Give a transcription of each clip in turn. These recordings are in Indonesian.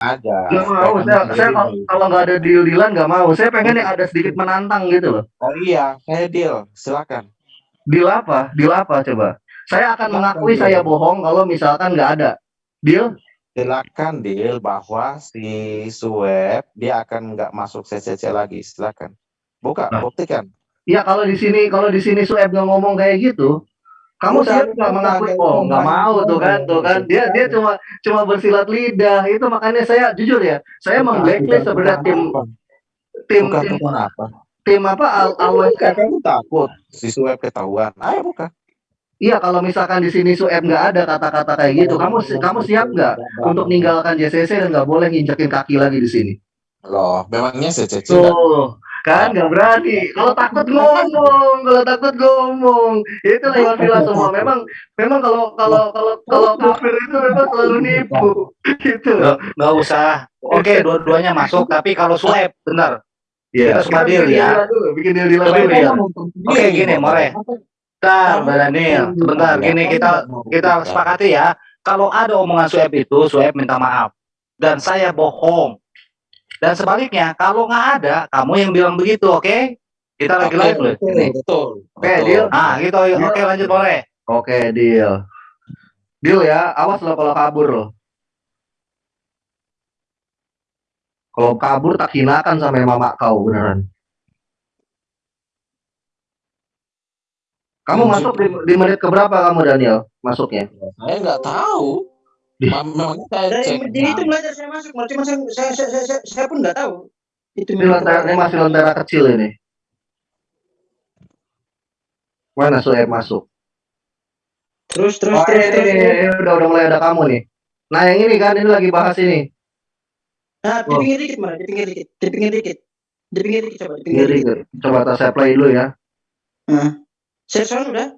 Aja. Nggak mau, saya saya kalau nggak ada deal-deal-an nggak mau. Saya pengen yang ada sedikit menantang gitu loh. Oh iya, saya deal, silakan. Deal apa? Deal apa coba? Saya akan Silakan mengakui deal. saya bohong kalau misalkan nggak ada. Deal? Silakan deal bahwa si Sueb dia akan nggak masuk CCC lagi. Silakan. Buka, Nah. buktikan. Iya kalau di sini kalau di sini Sueb nggak ngomong kayak gitu, kamu siap nggak mengakui? Oh nggak mau tuh kan, tuh kan. Dia dia udah. cuma cuma bersilat lidah. Itu makanya saya jujur ya, saya bukan, sebenarnya tim tim tim apa. tim apa al Bukan, kamu takut si Sueb ketahuan. Ayo buka. Iya kalau misalkan di sini Sueb nggak ada kata-kata kayak gitu, kamu si- kamu siap nggak untuk ninggalkan JCC dan nggak boleh nginjekin kaki lagi di sini? Loh, memangnya nggak Tuh, kan nggak berani. Kalau takut ngomong, kalau takut ngomong. Itu lewat villa semua. Memang, memang kalau kalau kalau kalau kafir itu memang selalu nipu. Gitu. Nggak, nggak usah. Oke, dua-duanya masuk, tapi kalau Sueb, benar. Iya. Kita semua deal bikin ya. deal dulu, bikin deal deal dulu deal. ya. Oke, gini, More. Bentar, Mbak Daniel. Sebentar, gini kita kita sepakati ya. Kalau ada omongan Sueb itu, Sueb minta maaf. Dan saya bohong. Dan sebaliknya, kalau nggak ada, kamu yang bilang begitu, oke? Kita lagi Oke, live loh. betul. Oke, betul. deal. Ah, gitu. Oke, lanjut boleh. Oke, deal. Deal ya. Awas lo kalau kabur lo. Kalau kabur tak hinakan sampai mama kau beneran. Kamu masuk di, di menit keberapa kamu Daniel masuknya? Saya nggak tahu. Ma- Memangnya saya Dari cek. di itu belajar saya masuk, cuma saya saya saya, saya, saya, saya pun nggak tahu. Itu Ini lentera, ini masih lentera kecil ini. Mana Sueb masuk? Terus terus Oh, terus ini, terus. ini, ini udah udah mulai ada kamu nih. Nah yang ini kan ini lagi bahas ini. Nah, di Oh. pinggir dikit mana? Di pinggir dikit. Di pinggir dikit. Di pinggir dikit coba, di pinggir dikit. coba tas saya play dulu ya. Nah. Share sound udah?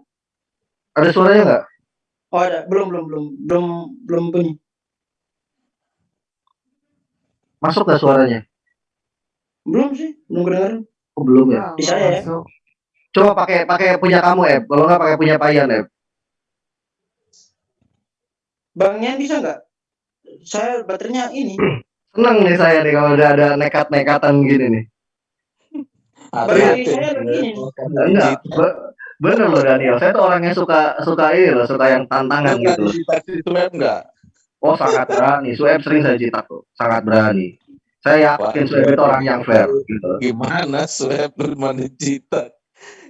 Ada suaranya nggak? Oh ada, belum belum belum belum belum bunyi. Masuk nggak suaranya? Belum sih, belum kedengaran. Oh, belum ya. Di saya ya. Coba pakai pakai punya kamu Eb. Kalau nggak pakai punya Payan Eb. Bang Yan bisa nggak? Saya baterainya ini. Seneng nih saya nih kalau udah ada nekat-nekatan gini nih. Baterai saya begini. Enggak, bener loh Daniel. Saya tuh orang yang suka suka ini loh, suka yang tantangan Enggak gitu. Sueb enggak? Oh sangat berani. Sueb sering saya jitak tuh, sangat berani. Saya yakin Wah, Sueb itu orang yang fair gitu. Gimana Sueb bermanajita?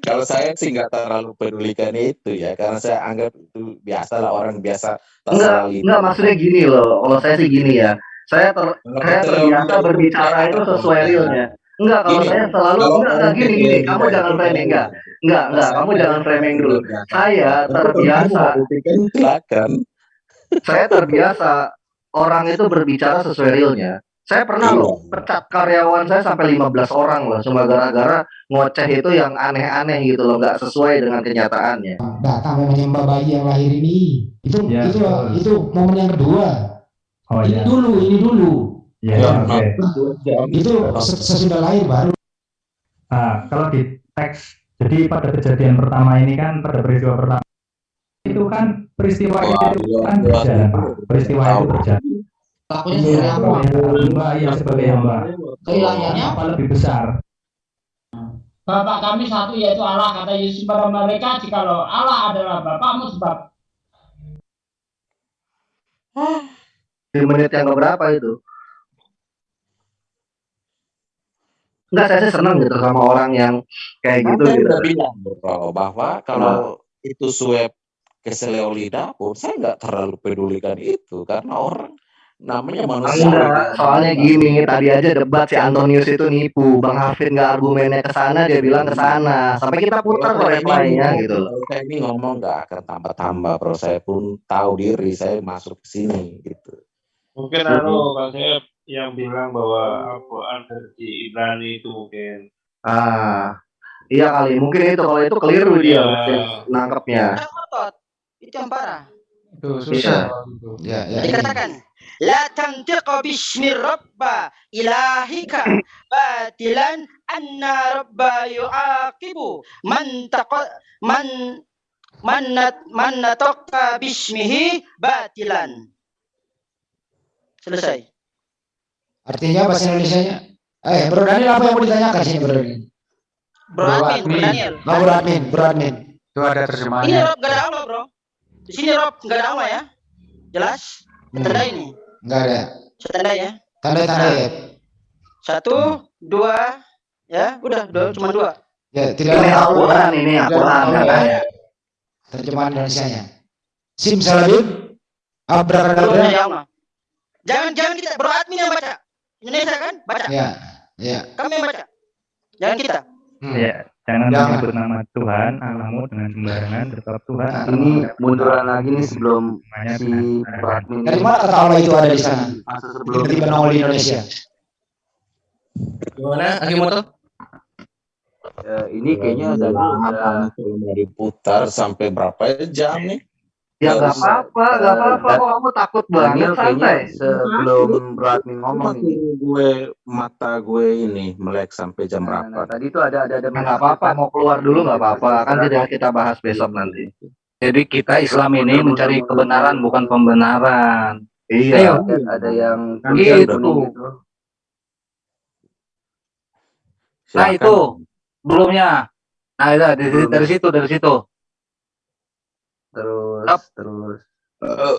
Kalau saya sih nggak terlalu pedulikan itu ya, karena saya anggap itu biasalah orang biasa Enggak, itu. enggak maksudnya gini loh. Kalau saya sih gini ya. Saya ter, saya terbiasa berbicara itu sesuai realnya. Enggak, kalau Gini, saya selalu kalau enggak, enggak gini gini. Kamu jangan framing enggak. Enggak, enggak. Kamu jangan framing dulu. Saya terbiasa silakan. saya terbiasa orang itu berbicara sesuai realnya. Saya pernah Iya. loh pecat karyawan saya sampai 15 orang loh cuma gara-gara ngoceh itu yang aneh-aneh gitu loh, nggak sesuai dengan kenyataannya. datang memangnya Mbak Bayi yang lahir ini itu Ya, itu itu momen yang kedua Oh ini ya. dulu ini dulu Ya, Ya, oke. jam itu ses- sesudah lahir baru Nah, kalau di teks, jadi pada kejadian pertama ini kan pada peristiwa pertama itu kan peristiwa Wah, itu iya, kan iya. berjalan, Pak. Peristiwa itu berjalan. Takutnya Iya, sebagai apa? hamba ya sebagai hamba. Kehilangannya Apa lebih besar? Bapak kami satu yaitu Allah kata Yesus pada mereka jikalau Allah adalah Bapakmu sebab Di menit yang keberapa itu? Enggak, saya senang gitu sama orang yang kayak gitu gitu. bilang bro, bahwa kalau itu Sueb ke Seleolida pun saya nggak terlalu pedulikan itu karena orang namanya manusia. Enggak, soalnya gini, tadi aja debat si Antonius itu nipu, Bang Hafid nggak argumennya ke sana, dia bilang ke sana. Sampai kita putar kok ngomong- gitu loh. saya ini ngomong nggak akan tambah-tambah, bro. Saya pun tahu diri saya masuk ke sini gitu. Mungkin anu Kang Sep yang bilang bahwa Al-Quran versi Ibrani itu mungkin. Ah, iya kali, mungkin itu kalau itu keliru dia Iya. mungkin nangkepnya. Itu yang parah. itu susah. ya ya Dikatakan la tantiqa bismi rabba ilahika batilan anna rabba yuaqibu man taqa man man man bismihi batilan. Selesai. Artinya bahasa Indonesianya. Eh, Bro Daniel apa yang mau ditanyakan sini Bro Daniel? Bro admin, Bro Daniel. Oh, Bro admin, Bro admin. Itu ada Ini terjemahannya. Rob gak ada Allah bro. Di sini Rob gak ada Allah ya. Jelas? Hmm, Tanda ini. Enggak ada. Tanda ya. Tanda-tanda ya. Satu, dua, ya udah, dua, cuma dua. Ya, tidak Ini ada Al-Quran ini, Al-Quran katanya. Terjemahan Indonesianya. Abrakadabra. ya Allah. Jangan jangan kita bro admin yang baca. Indonesia kan? Baca. Ya, ya. Kami yang baca. Jangan kita. Hmm. Ya, jangan Jangan. menyebut nama Tuhan Allahmu dengan sembarangan sebab Tuhan Nah, Ini munduran lagi nih sebelum si dengan Bro sembarangan. admin Dari mana kata Allah itu ada di sana? sebelum Tiba-tiba nongol di Indonesia. Gimana? Akimoto? Eh, ini kayaknya dari udah diputar sampai berapa jam nih? Ya nggak usah. apa-apa, nggak apa-apa. Kok kamu takut banget Daniel santai. sebelum admin ngomong ini. gue mata gue ini melek sampai jam Nah, nah, berapa? tadi itu ada ada ada Nah, nggak apa-apa, mau keluar dulu nggak apa-apa. Kan tidak kita bahas besok nanti. Jadi kita Islam ini mencari kebenaran bukan pembenaran. Iya. Ada, ada yang Gitu. kuning gitu. Nah itu belumnya. Nah itu dari, dari situ dari situ. Terus Up. terus Eh,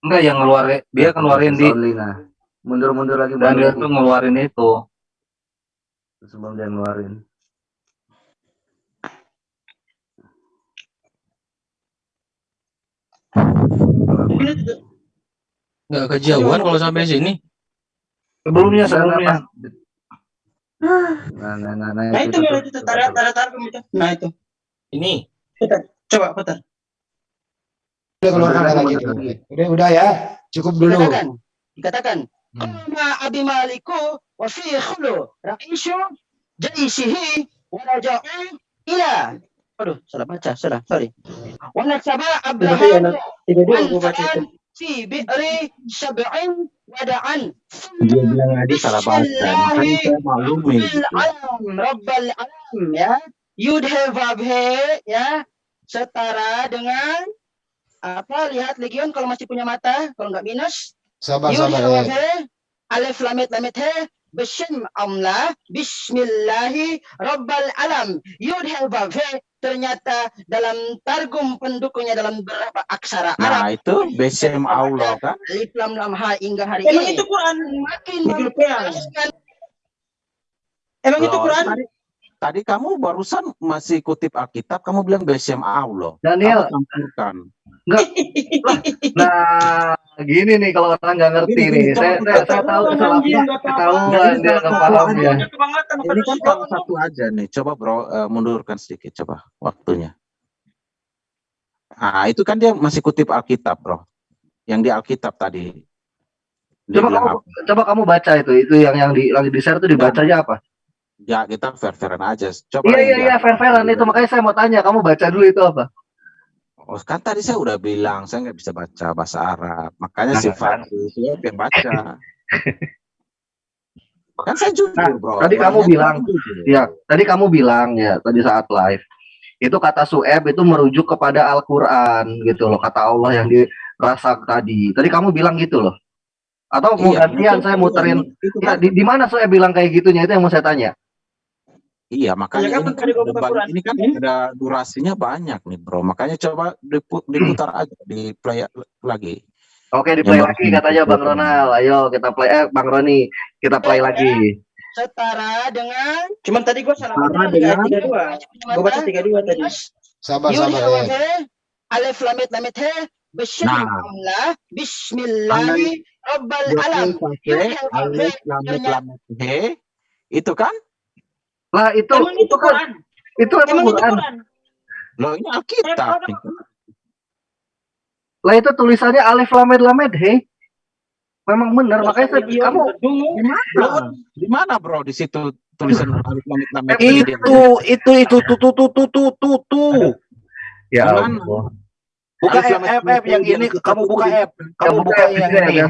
enggak yang ngeluarin dia keluarin di nah. Mundur-mundur lagi dan dia mundur tuh ngeluarin itu. sebelum dia ngeluarin. Nggak kejauhan kalau sampai sini. Sebelumnya Nah, sebelumnya. Nah, nah, nah, nah, Nah itu tuh, itu tuh, tarik tarik tarik itu. Nah itu. Ini. Coba putar. Udah Mundur lagi. Udah, udah ya. Cukup dulu. Dikatakan. Dikatakan. Hmm. Qama abi maliku wa fi khulu ra'isu jaisihi wa raja'u ila. Aduh, salah baca, salah, sorry. Wa nasaba Abraham Tiga Wanfa'an fi bi'ri sab'in wada'an. Dia bilang tadi salah baca. Alam, Rabbal alam ya. Vav he ya. Setara dengan apa? Lihat legion kalau masih punya mata, kalau nggak minus. Sabar, sabar ya. he. Alif lamit lamit he. Bism amla. Bismillahi Rabbal alam. Yud he. Ternyata dalam targum pendukungnya dalam berapa aksara Arab. Nah itu BCM Allah kan? Alif lam lam ha hingga hari Emang ini. itu Quran? Makin menjelaskan Emang itu Loh, Quran? Tadi, kamu barusan masih kutip Alkitab, kamu bilang BCM Allah. Daniel, campurkan. nah gini nih kalau orang nggak ngerti Gini, nih, gini, saya saya, saya tahu kesalahan tahu. ketahuan ini dia nggak paham ya. Ini kan salah satu aja nih. Coba bro, eh, mundurkan sedikit coba waktunya. Ah itu kan dia masih kutip Alkitab bro. Yang di Alkitab tadi. Dia Coba kamu apa? coba kamu baca itu, itu yang yang di lagi di share itu dibacanya apa? Ya kita fair-fairan aja. Coba Iya iya iya, fair-fairan itu makanya saya mau tanya, kamu baca dulu itu apa? Oh, kan tadi saya udah bilang saya nggak bisa baca bahasa Arab. Makanya Nah, si kan. Yang baca. kan saya jujur Nah, bro. tadi kamu bilang, jujur. Ya, tadi kamu bilang ya tadi saat live itu kata sueb itu merujuk kepada Al-Qur'an gitu loh, kata Allah yang dirasak tadi. Tadi kamu bilang gitu loh. Atau mau Iya, gantian itu- saya muterin itu ya, kan di, di mana sueb bilang kayak gitunya itu yang mau saya tanya. Iya, makanya Ya, ini kan Quran? ini kan ada durasinya banyak nih, Bro. Makanya coba dipu- diputar aja, di play lagi. Oke, di play Yang lagi katanya Bang Ronald. Ayo kita play eh Bang Roni, kita play lagi. setara dengan Cuman tadi gua salah Setara dengan- tiga dua. Gua baca tiga dua tadi. Sabar, Yud sabar he ya. he, alif lam mim lamit he, bisyim Nah. amla, bismillahi rabbal alam. Yud he he, Alif, lam, mim, ternyata- lam, he. Itu kan? Lah itu Emang itu kan Quran? itu emang Emang itu Quran. Quran? Loh, ini Alkitab. Eh, Lah itu tulisannya alif lamed lamed he. Memang benar, makanya saya, Iya, kamu dulu. Di mana? Di mana, Bro? Di situ tulisan alif, lam, mim, lam, he. Itu itu itu tuh tuh tuh tuh tuh tuh tuh. ya? Allah. Buka F mim, F yang yang ini kamu buka. F. Kamu buka yang yang ini.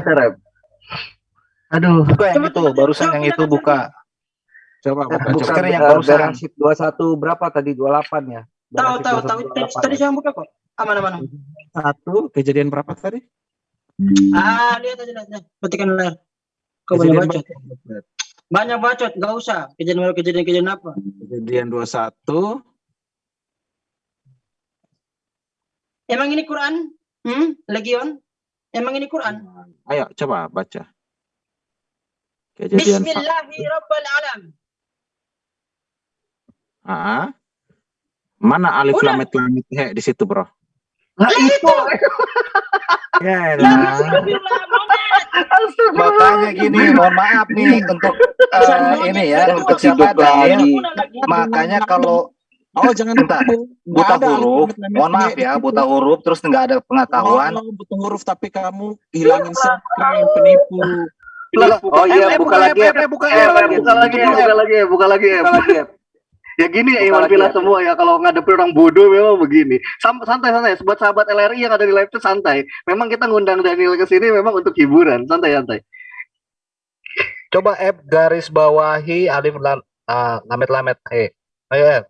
Aduh, Buka yang itu, barusan yang itu buka. Coba, buka, Bukan coba. sekarang yang eh, barusan. Beresit 21 berapa tadi? 28 ya? Tahu tahu 21, tahu. Tadi 28 tadi ya? saya buka kok. Aman aman. Satu, kejadian berapa tadi? Ah, lihat aja lihat. Petikan layar. Kau banyak bacot. Banyak bacot, gak usah. Kejadian kejadian kejadian apa? Kejadian 21 Emang ini Quran? Hmm? Legion? Emang ini Quran? Ayo coba baca. Kejadian Bismillahirrahmanirrahim. Ah. Mana alif Udah. lam mim lam he di situ, Bro? Nah itu. Ya Ya, Monet. Makanya gini, mohon maaf nih untuk eh, Pesan Monet ini ya, untuk apa? siapa lagi. Makanya kalau Oh, jangan Bentar. buta ada huruf, mohon maaf ya, buta huruf terus nggak ada pengetahuan. Oh, buta huruf tapi kamu hilangin sekren penipu. Oh iya, buka buka, lagi ya. buka, Eh, eh, buka lagi. buka lagi ya, buka lagi ya, buka lagi ya. Gini ya Iwan Villa ya. semua ya kalau ngadepin orang bodoh memang begini. Santai santai buat sahabat LRI yang ada di live itu santai. Memang kita ngundang Daniel ke sini memang untuk hiburan, santai santai. Coba F garis bawahi alif lam ah, lamet lamet e. Ayo F.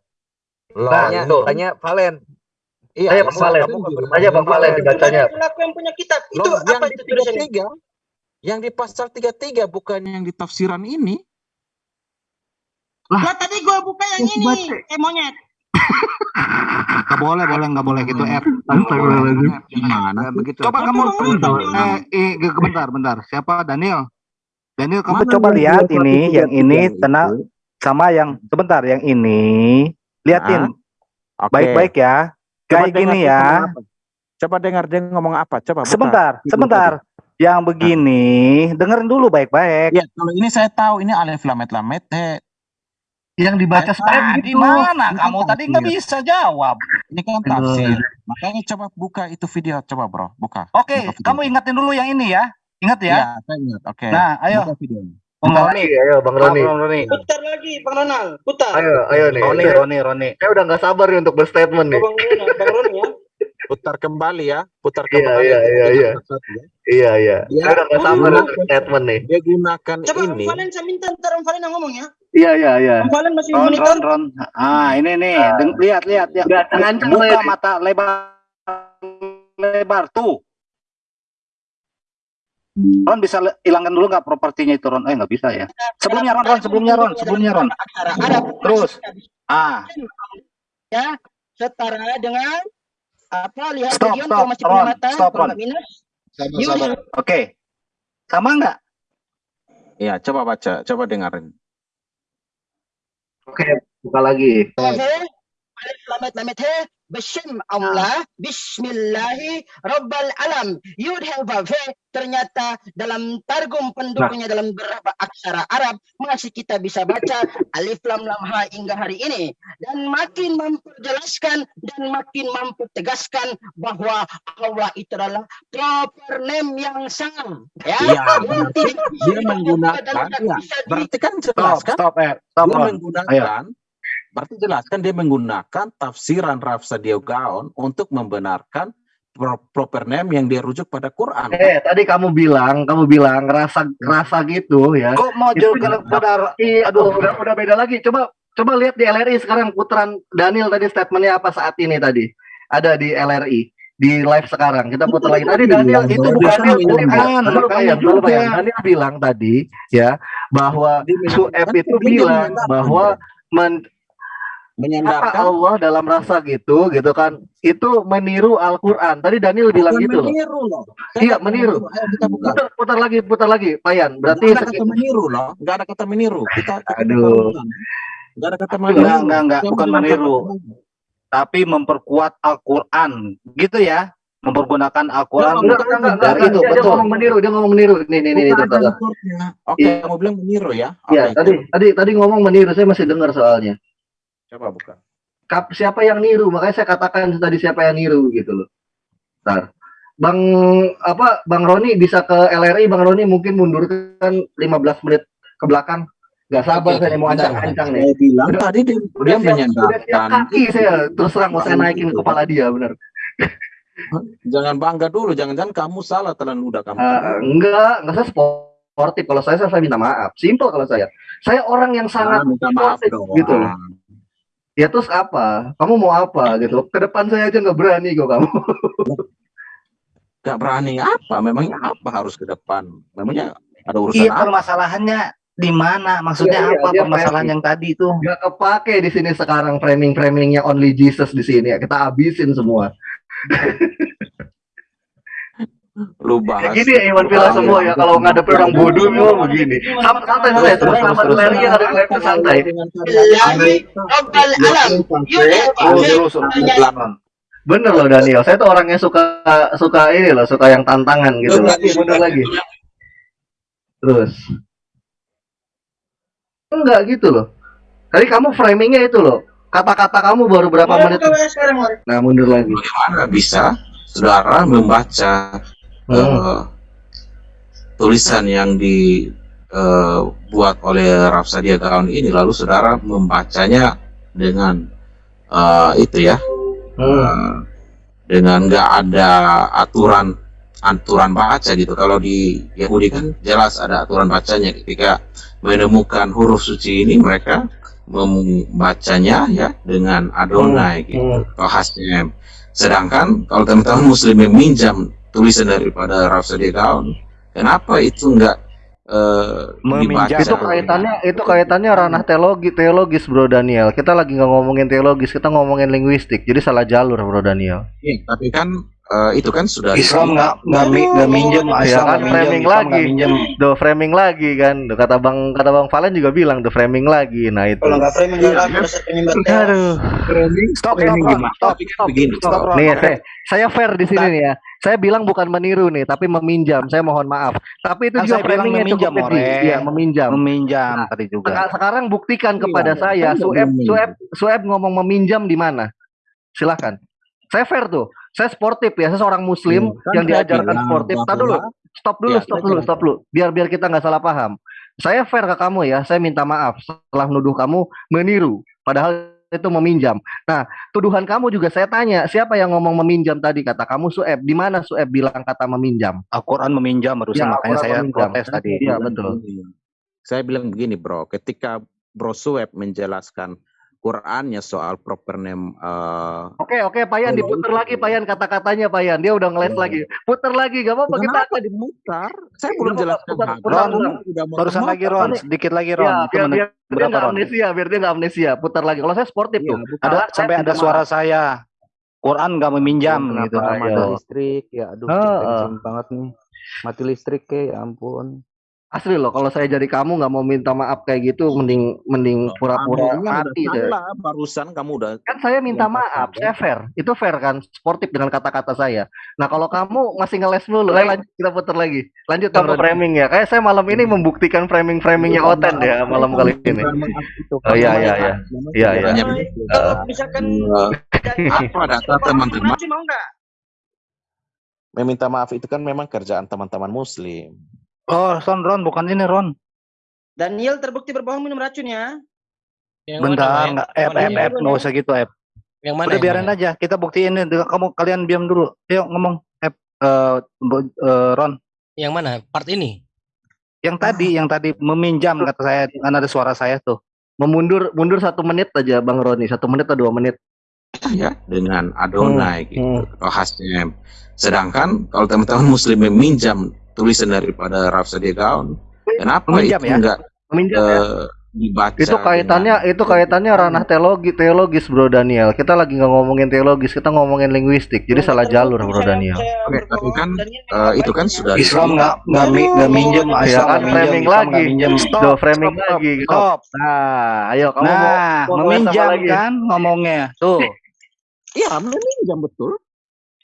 Nah, Tanya, itu. tanya Valen. Iya, Tanya Bang Valen. nggak Tanya Bang. Valen dibacanya. Pelaku yang punya kitab. Itu yang apa di itu tulisannya? 33, yang di pasal 33 bukan yang di tafsiran ini. Lah tadi gua buka yang ini. baca. Eh monyet. Nggak boleh, boleh, nggak boleh gitu. Astagfirullahaladzim. Gimana? Begitu. Coba kamu eh, eh, bentar, bentar. Siapa Daniel? Daniel kamu Mana coba lihat ini, 2133 yang ini kena sama yang sebentar, yang ini liatin Ah, Oke. baik-baik ya. Kayak gini ya. Coba dengar dia ngomong apa. Coba Sebentar, sebentar. Yang begini, dengerin dulu baik-baik. Ya, kalau ini saya tahu ini alif lam mim lam he. Yang dibaca Tadi gitu. mana? Ini kan Kamu tadi nggak bisa jawab. Ini kan tafsir. Makanya coba buka itu video, coba bro, buka. Oke, Buka video. kamu ingetin dulu yang ini ya. Ingat ya. Iya, saya ingat. Oke. Nah, ayo. Buka. Bang Roni, ayo Bang Roni. Bang Roni. Putar lagi Bang Ronald. Putar. Ayo, ayo nih. Roni, Roni, Roni. saya udah nggak sabar nih untuk berstatement Oh, nih. Bang Ronald, Bang Roni ya. Putar kembali ya, putar Iya, kembali. iya, iya, iya. ya. Iya, iya. Dia Saya udah nggak sabar untuk statement nih. dia gunakan Coba ini. Valen saya minta ntar Om Valen yang ngomong ya. Iya, iya, iya. Valen masih Ron, monitor. Ron, Ron. Ah, ini nih. Deng- lihat, lihat, lihat. Udah terancam Buka nih. mata lebar, lebar tuh. Ron bisa hilangkan dulu nggak propertinya itu Ron? Eh nggak bisa ya. Sebelumnya Ron, Ron, sebelumnya Ron, sebelumnya Ron. Terus. Ah, ya setara dengan apa lihat Stop, Gideon stop, punya Ron, mata stop, Ron. minus sabar. have oke. Sama nggak? Ya, coba baca, coba dengerin. Oke, buka lagi. he alif lamet lamet he Bishim Allah Bismillahi Rabbal Alam. Yud he vav he ternyata dalam targum pendukungnya dalam beberapa aksara Arab masih kita bisa baca alif lam lam ha hingga hari ini. Dan makin memperjelaskan dan makin mempertegaskan bahwa Allah itu adalah proper name yang sama ya. Iya, bisa dia menggunakan, ya, berarti kan Stop, jelas kan? stop, eh. Stop, Dia menggunakan, berarti jelas kan dia menggunakan tafsiran Rafsadio Gaon untuk membenarkan pro- proper name yang dia rujuk pada Quran. Eh, tadi kamu bilang, kamu bilang rasa rasa gitu ya. Kok mau jauh kepada Iya, Aduh. udah, udah beda lagi. Coba coba lihat di LRI sekarang putaran Daniel tadi statementnya apa saat ini tadi. Ada di LRI di live sekarang. Kita putar lagi. Tadi Daniel itu itu bukan Daniel makanya bayang, dulu juga. bayang. Daniel bilang tadi ya bahwa Sueb itu bilang bahwa men, menyandarkan Allah dalam rasa gitu gitu kan itu meniru Al-Qur'an. Tadi Daniel bilang bukan gitu loh. meniru loh. Kan Iya, kata meniru. Ayo kita buka. Putar, putar lagi, putar lagi, Payan. Berarti Nggak ada kata meniru loh, nggak ada kata meniru. Kita, kita Aduh. putar ulang. Nggak ada kata meniru. Enggak, enggak, enggak, bukan meniru. kata- tapi memperkuat Al-Qur'an. Gitu ya. Mempergunakan Al-Qur'an Enggak, enggak, enggak, enggak, dari enggak. itu, Dia, dia betul. ngomong meniru, dia ngomong meniru. Nih, nih, nih, unsurnya. Oke, Iya. kamu bilang meniru ya? Iya, Oke, tadi tadi tadi ngomong meniru, saya masih dengar soalnya. Coba buka. Kap, siapa yang niru? Makanya saya katakan tadi siapa yang niru gitu loh. Ntar. Bang apa Bang Roni bisa ke LRI, Bang Roni mungkin mundurkan 15 menit ke belakang. Gak sabar Oke, saya mau ancang-ancang nih. Saya bilang Udah- tadi dia, Udah dia siap, udah siap menyandarkan. kaki saya terus terang mau saya naikin itu. kepala dia bener. Jangan bangga dulu, jangan-jangan kamu salah telan udah kamu. Ah, enggak, enggak saya sportif. Kalau saya saya minta maaf. Simple kalau saya. Saya orang yang sangat Ah, minta maaf sportif dong. gitu loh. Ya terus apa? Kamu mau apa gitu? Ke depan saya aja nggak berani kok kamu. Gak berani apa? Memangnya apa harus ke depan? Memangnya Ada urusan Iya apa? permasalahannya di mana? Maksudnya Iya, iya, apa dia permasalahan framing. yang tadi itu? Gak kepake di sini sekarang framing-framingnya only Jesus di sini ya. Kita habisin semua. Lu bahas. Gini ya Iwan Villa semua ya kalau ngadepin orang bodoh memang begini. Santai santai santai terus sama Larry yang ada live santai. Bener loh Daniel, saya tuh orangnya suka suka ini loh, suka yang tantangan gitu. Loh. Bener lagi. Terus. Enggak gitu loh. Tadi kamu framingnya itu loh. Kata-kata kamu baru berapa Mari menit? Nah mundur lagi. Bagaimana bisa saudara membaca Hmm. eh, tulisan yang dibuat oleh Rafsadia Gaon ini lalu saudara membacanya dengan eh, itu ya eh, dengan nggak ada aturan aturan baca gitu. Kalau di Yahudi kan jelas ada aturan bacanya. Ketika menemukan huruf suci ini mereka membacanya ya dengan Adonai gitu atau Hashem sedangkan kalau teman-teman muslim yang minjam tulisan daripada Rhapsody Gaon kenapa itu enggak eh, Meminjam. Itu kaitannya itu kaitannya ranah teologi teologis Bro Daniel. Kita lagi nggak ngomongin teologis, kita ngomongin linguistik. Jadi salah jalur Bro Daniel. Iya, tapi kan eh, itu kan sudah Islam nggak nggak mi- nggak minjem, Ya Islam kan nggak minjem, framing Islam lagi. minjem. Do framing lagi kan. Do, kata Bang kata Bang Valen juga bilang do framing lagi. Nah itu. Kalau nggak framing nggak. Aduh. Stop, stop, Framing gimana? stop, kan stop, begini, stop, stop. Nih saya saya fair di sini nih ya. Saya bilang bukan meniru nih, tapi meminjam. Saya mohon maaf. Tapi itu Kan juga framingnya meminjam, cukup. More. Iya, meminjam. Meminjam Nah, tadi juga. Seka- Sekarang buktikan Iya, kepada saya, kan Sueb. Sueb, Sueb ngomong meminjam di mana? Silakan. Saya fair tuh. Saya sportif ya, saya seorang muslim Kan yang diajarkan bilang sportif. Tar dulu, stop dulu, Ya, stop dulu, kira- stop dulu. Biar biar kita nggak salah paham. Saya fair ke kamu ya, saya minta maaf setelah menuduh kamu meniru, padahal itu meminjam. Nah, tuduhan kamu juga saya tanya, siapa yang ngomong meminjam tadi? Kata kamu Sueb. Di mana Sueb bilang kata meminjam? Al-Quran meminjam barusan Ya, makanya saya meminjam. protes tadi. Iya, betul. Saya bilang begini, Bro. Ketika Bro Sueb menjelaskan Qurannya soal proper name eh, Oke, oke, Payan diputer lagi, Payan kata-katanya, Payan. Dia udah ngeles lagi. Puter lagi, gak apa-apa kita Kenapa dimutar? Saya belum Putar, jelaskan. putar, putar, Ron, putar. Barusan lagi Ron, sedikit lagi Ron. Ya, biar, biar, biar dia amnesia, biar dia nggak amnesia. Putar lagi. Kalau saya sportif Iya, tuh. Ada sampai ada suara maaf. saya. Quran nggak meminjam Kenapa gitu. Mati listrik? Ya aduh, tension banget nih. Mati listrik ke, ya ampun. Asli loh, kalau saya jadi kamu nggak mau minta maaf kayak gitu, mending mending pura-pura mati deh. salah, barusan kamu udah Kan saya minta maaf, saya fair. Itu fair kan, sportif dengan kata-kata saya. Nah kalau kamu masih ngeles dulu, eh, lanjut kita putar lagi. Lanjut kamu framing ya. Kayak saya malam ini membuktikan framing-framingnya Oten ya malam kali ini. Oh iya iya iya. Iya iya. Kalau misalkan eh, Daniel apa data teman-teman meminta maaf itu kan memang kerjaan teman-teman muslim. Oh, Ron, Ron, bukan ini Ron. Daniel terbukti berbohong minum racun ya. Yang Bentar, mana, nggak, Yang F, F, F, nggak usah gitu, F. Yang mana? Udah biarin mana? aja, kita buktiin ini. Kamu kalian diam dulu. Yuk ngomong, F, eh, Bo- eh, Ron. Yang mana? Part ini? Yang tadi, yang tadi meminjam kata saya, kan ada suara saya tuh. Memundur mundur satu menit aja Bang Roni, satu menit atau dua menit. ya dengan Adonai Hmm, gitu Hashem. Sedangkan kalau teman-teman muslim meminjam tulisan daripada Rhapsody Gaon, kenapa Meminjam itu ya? enggak Meminjam ya. eh, dibaca Itu kaitannya dengan- itu kaitannya ranah teologi teologis Bro Daniel. Kita lagi nggak ngomongin teologis, kita ngomongin linguistik. Jadi salah jalur Bro Daniel. Oke, tapi kan eh, itu kan sudah Islam nggak nggak nggak minjem, Ya kan framing Islam lagi. Stop, Do framing stop, lagi. stop. Nah, ayo kamu Nah, meminjam kan ngomongnya. Tuh. Iya, meminjam betul.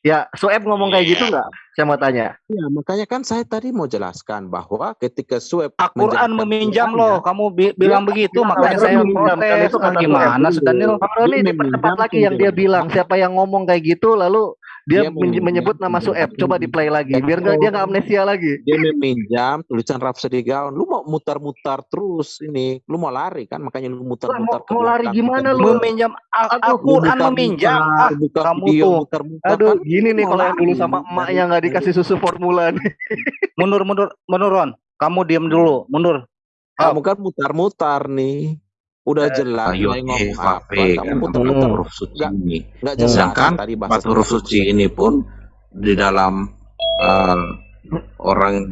Ya, Sueb ngomong kayak gitu nggak? Saya mau tanya. Ya, makanya kan saya tadi mau jelaskan bahwa ketika Sueb Al-Quran meminjam loh. Kamu bi- bilang Dia- begitu, dia makanya Bang saya protes. itu kata gimana, Sueb. Sudanil? Bang Roni dipercepat lagi yang dia bilang. Siapa yang ngomong kayak gitu lalu dia, Dia menyebut nama Sueb. Coba di play lagi biar nggak dia nggak amnesia lagi. dia meminjam tulisan Rhapsody Gaon. Lu mau mutar-mutar terus ini. Lu mau lari kan? Makanya lu mutar-mutar mau, mau lari gimana lu? Meminjam Al-Quran meminjam. Ah, buka kamu video, tuh. Aduh, kan. gini nih kalau yang dulu sama emaknya nggak dikasih susu formula nih. mundur, mundur, mundur, Ron. Kamu diam dulu, mundur. Kamu kan mutar-mutar nih. Udah jelas saya ngomong eh, apa. Kamu kan. Hmm. huruf suci ini. Enggak Hmm. jelas Sedangkan tadi empat huruf suci ini pun di dalam eh, orang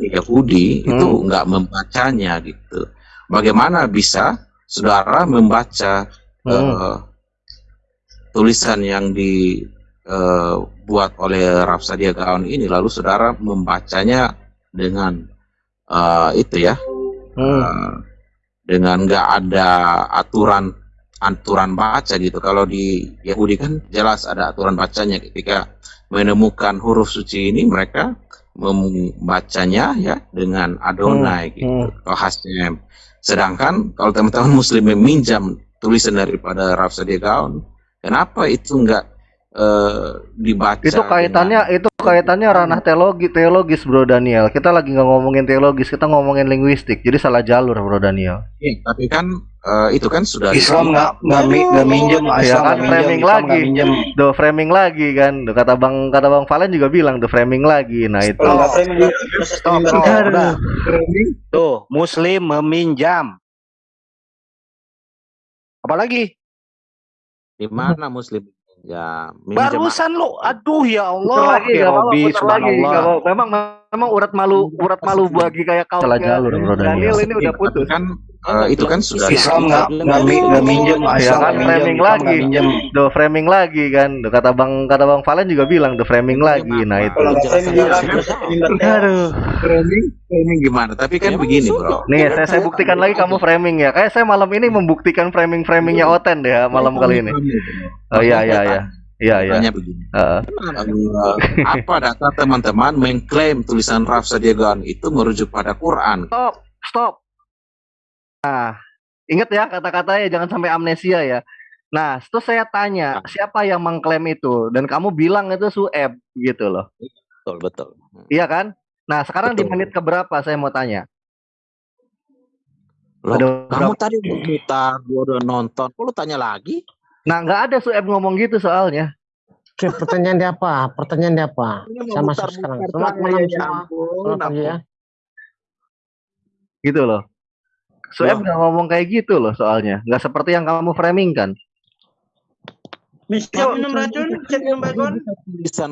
Yahudi itu nggak membacanya gitu. Bagaimana bisa saudara membaca eh, tulisan yang dibuat oleh Rafsadia Gaon ini lalu saudara membacanya dengan eh, itu ya eh, dengan nggak ada aturan aturan baca gitu. Kalau di Yahudi kan jelas ada aturan bacanya ketika menemukan huruf suci ini mereka membacanya ya dengan Adonai gitu atau Hashem. Sedangkan kalau teman-teman Muslim meminjam tulisan daripada Rhapsody kenapa itu enggak eh, dibaca? Itu kaitannya itu kaitannya ranah teologi teologis Bro Daniel. Kita lagi nggak ngomongin teologis, kita ngomongin linguistik. Jadi salah jalur Bro Daniel. Iya, tapi kan eh, itu kan sudah Islam nggak nggak mi- nggak minjem, Ya Islam kan nggak minjem, framing Islam lagi. minjem. Do framing lagi kan. Duh, kata Bang kata Bang Valen juga bilang the framing lagi. Nah itu. Framing Stop, stop. udah. Tuh, Muslim meminjam. Apalagi? di mana Muslim ya Barusan lu, aduh ya Allah, lagi, ya lagi, subhanallah. Memang memang urat malu urat malu bagi kayak kau. Salah jalur Bro Daniel. ini udah putus. kan eh, itu kan sudah Islam nggak nggak mi- nggak minjem, Ya kan framing lagi. Do framing lagi kan. Duh, kata Bang kata Bang Valen juga bilang the framing lagi. Nah itu. Framing framing. Aduh. framing framing gimana tapi kan begini bro Nih, saya, saya buktikan lagi kamu framing ya. Kayak saya malam ini membuktikan framing-framingnya Oten deh ya malam kali ini. Oh iya iya iya. Iya iya. Tanya begini Heeh. Apa data teman-teman mengklaim tulisan Rhapsody Gaon itu merujuk pada Quran Stop, stop. Nah, ingat ya kata-katanya jangan sampai amnesia ya. Nah, terus saya tanya, siapa yang mengklaim itu? Dan kamu bilang itu Sueb gitu loh. betul betul Iya kan? Nah, sekarang di Betul. menit keberapa saya mau tanya? Loh, Ada kamu berapa- tadi mutar gua udah nonton kok lu tanya lagi Nah, nggak ada Sueb ngomong gitu soalnya. Oke, pertanyaan dia apa? Pertanyaan dia apa? Saya masuk mutar-mutar sekarang. saya, Selamat malam ya Selamat pagi ya. Gitu loh. Sueb nggak ngomong kayak gitu loh soalnya. Nggak seperti yang kamu framing kan. Siap minum racun, siap minum tulisan